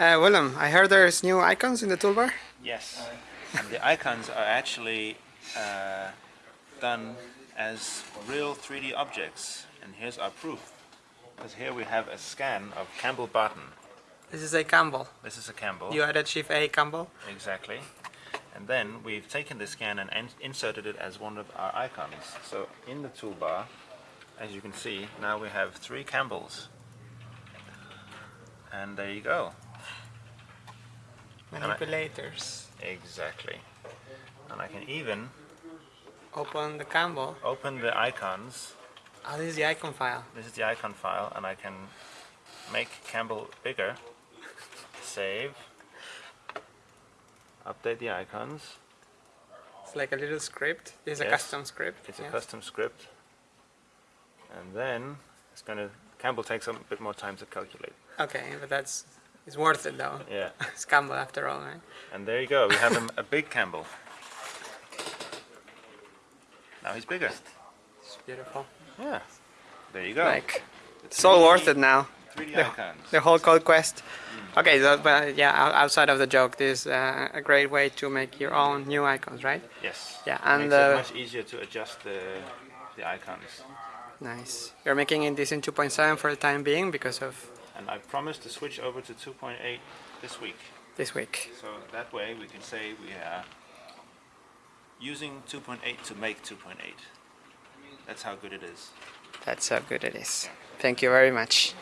Uh, Willem, I heard there's new icons in the toolbar. Yes, and the icons are actually uh, done as real 3D objects, and here's our proof. Because here we have a scan of Campbell Barton. This is a Campbell. This is a Campbell. You added Chief A Campbell. Exactly. And then we've taken the scan and in inserted it as one of our icons. So in the toolbar, as you can see, now we have three Campbells. And there you go. Manipulators. Exactly. And I can even Open the Campbell. open the icons. Oh, this is the icon file. This is the icon file and I can make Campbell bigger. Save. Update the icons. It's like a little script. This is a custom script. It's a custom script. And then it's gonna Campbell takes a bit more time to calculate. Okay, but that's it's worth it though. Yeah. It's Campbell after all, right? And there you go. We have him a big Campbell. Now he's bigger. It's beautiful. Yeah. There you go. Like it's all worth it now. 3D the- icons. The whole code quest. Okay, so, but yeah, outside of the joke, this is uh, a great way to make your own new icons, right? Yes. Yeah, and, Makes uh, it much easier to adjust the the icons. Nice. You're making it this in 2.7 for the time being because of And I promised to switch over to 2.8 this week. this week. So that way we can say we are using 2.8 to make 2.8. That's how good it is. That's how good it is. Thank you very much.